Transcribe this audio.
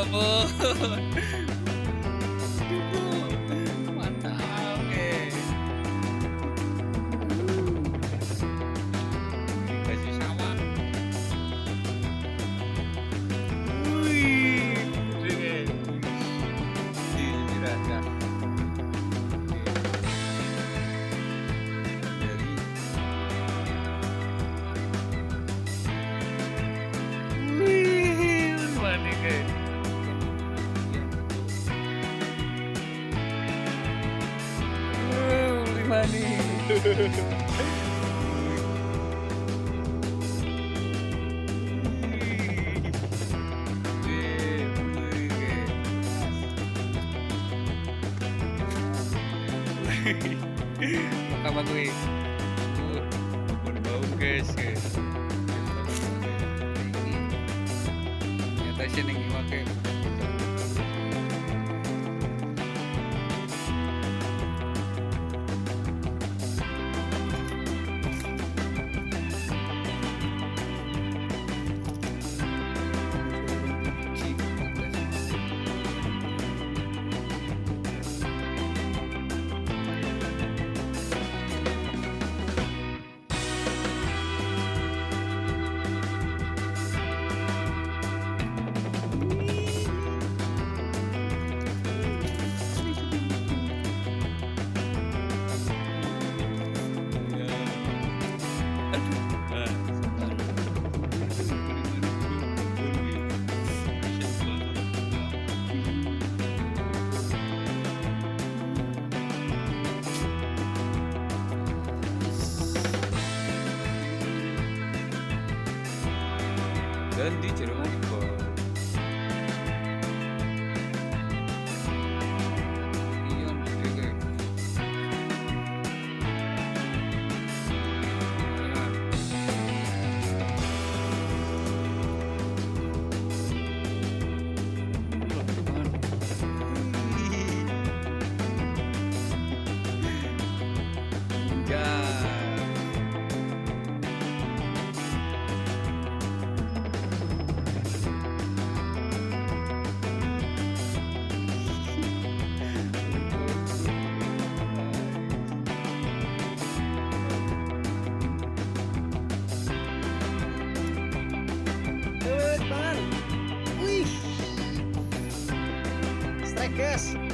trouble. Makam aku berbau nyata sih ning iwake. Dön dik rumah. guess.